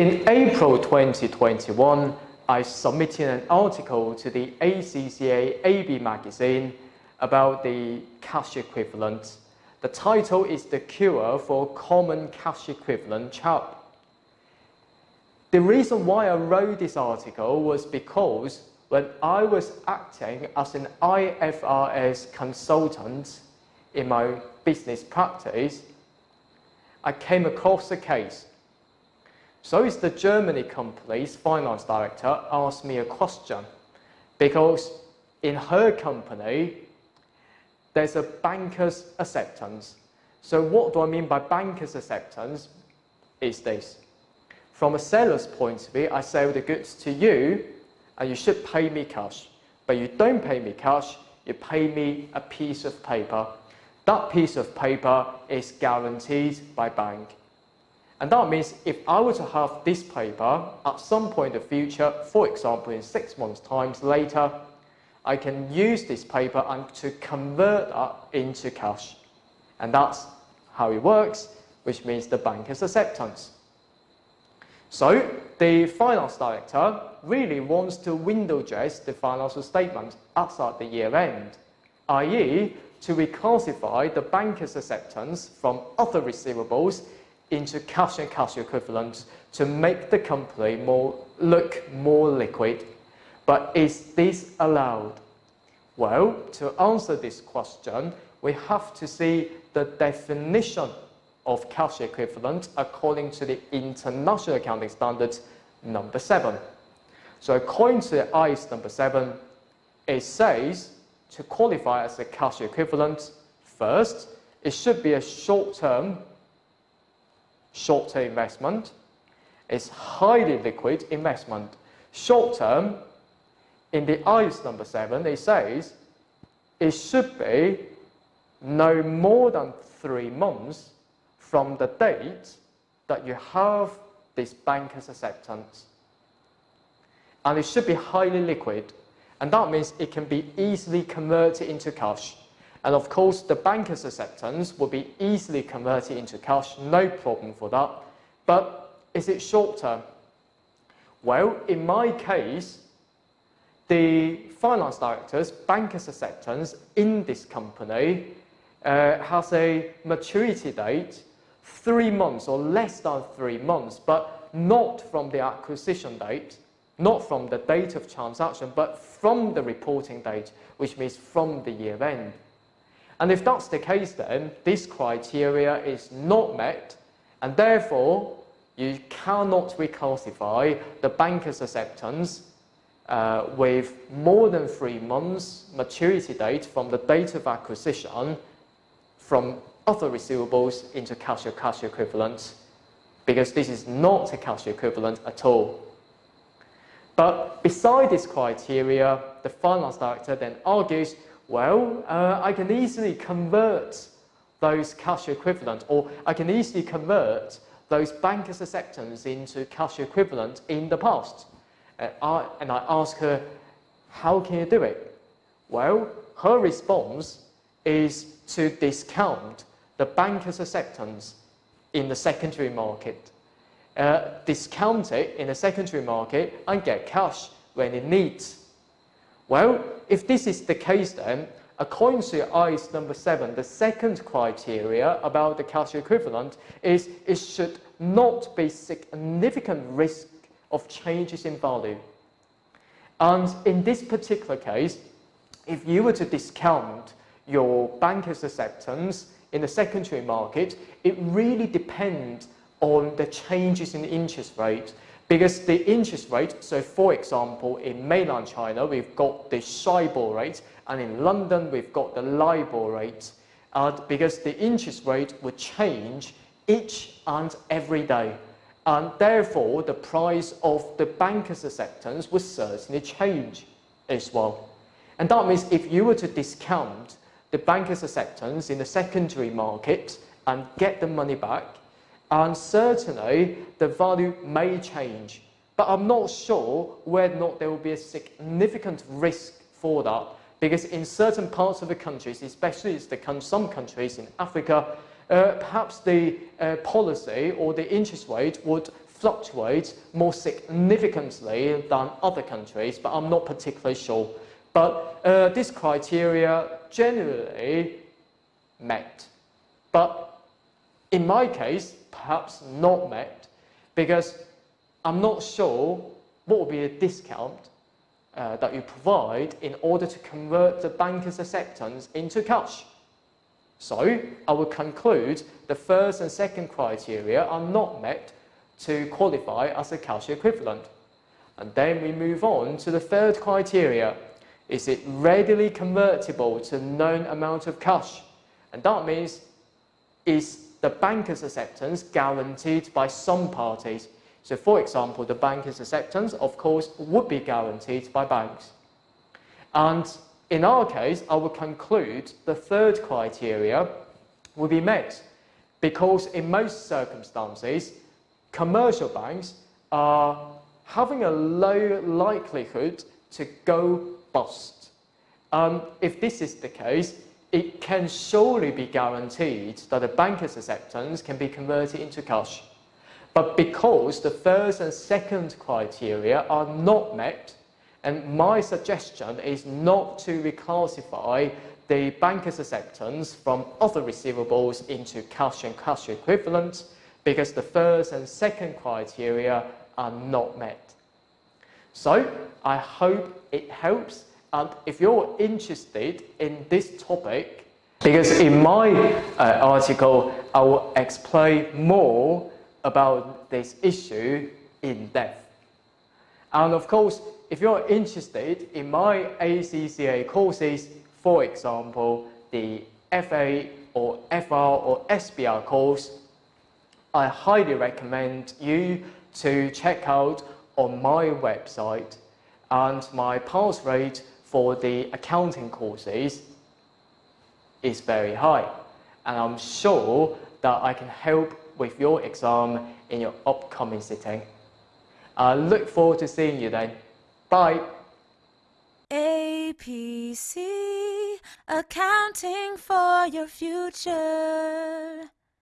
In April 2021, I submitted an article to the ACCA AB magazine about the cash equivalent. The title is The Cure for Common Cash Equivalent CHAP. The reason why I wrote this article was because when I was acting as an IFRS consultant in my business practice, I came across a case. So is the Germany company's finance director asked me a question because in her company, there's a banker's acceptance. So what do I mean by banker's acceptance is this. From a seller's point of view, I sell the goods to you and you should pay me cash. But you don't pay me cash, you pay me a piece of paper. That piece of paper is guaranteed by bank. And that means if I were to have this paper at some point in the future, for example in six months times later, I can use this paper and to convert that into cash. And that's how it works, which means the banker's acceptance. So the finance director really wants to window dress the financial statement outside the year end, i.e. to reclassify the banker's acceptance from other receivables into cash and cash equivalents to make the company more look more liquid. But is this allowed? Well, to answer this question, we have to see the definition of cash equivalent according to the International Accounting Standards number 7. So according to IAS number 7, it says to qualify as a cash equivalent, first, it should be a short-term short-term investment. It's highly liquid investment. Short-term, in the IAS number 7, it says it should be no more than three months from the date that you have this banker's acceptance. And it should be highly liquid. And that means it can be easily converted into cash. And of course, the banker's acceptance will be easily converted into cash, no problem for that. But is it short term? Well, in my case, the finance director's banker's acceptance in this company uh, has a maturity date three months or less than three months, but not from the acquisition date, not from the date of transaction, but from the reporting date, which means from the year end. And if that's the case then, this criteria is not met, and therefore you cannot reclassify the banker's acceptance uh, with more than three months maturity date from the date of acquisition from other receivables into cash or cash equivalents because this is not a cash equivalent at all. But beside this criteria, the finance director then argues, well, uh, I can easily convert those cash equivalent or I can easily convert those bankers' acceptance into cash equivalent in the past. And I, and I ask her, how can you do it? Well, her response is to discount the banker's acceptance in the secondary market. Uh, discount it in the secondary market and get cash when it needs. Well, if this is the case then, according to IAS number 7, the second criteria about the cash equivalent is it should not be significant risk of changes in value. And in this particular case, if you were to discount your banker's acceptance in the secondary market, it really depends on the changes in interest rate because the interest rate, so for example, in mainland China, we've got the SHIBOR rate, and in London, we've got the LIBOR rate, and because the interest rate would change each and every day. And therefore, the price of the banker's acceptance would certainly change as well. And that means if you were to discount the banker's acceptance in the secondary market and get the money back, and certainly the value may change. But I'm not sure whether or not there will be a significant risk for that because in certain parts of the countries, especially the, some countries in Africa, uh, perhaps the uh, policy or the interest rate would fluctuate more significantly than other countries, but I'm not particularly sure. But uh, this criteria generally met. But in my case, perhaps not met, because I'm not sure what will be a discount uh, that you provide in order to convert the banker's acceptance into cash. So I will conclude the first and second criteria are not met to qualify as a cash equivalent. And then we move on to the third criteria. Is it readily convertible to known amount of cash? And that means is the banker's acceptance guaranteed by some parties? So for example, the banker's acceptance, of course, would be guaranteed by banks. And in our case, I would conclude the third criteria will be met because in most circumstances, commercial banks are having a low likelihood to go bust. Um, if this is the case, it can surely be guaranteed that the banker's acceptance can be converted into cash. But because the first and second criteria are not met, and my suggestion is not to reclassify the banker's acceptance from other receivables into cash and cash equivalents because the first and second criteria are not met. So I hope it helps and if you're interested in this topic, because in my uh, article I will explain more about this issue in depth. And of course, if you're interested in my ACCA courses, for example, the FA or FR or SBR course, I highly recommend you to check out on my website and my pass rate for the accounting courses is very high and I'm sure that I can help with your exam in your upcoming sitting. I look forward to seeing you then. Bye. APC, accounting for your future.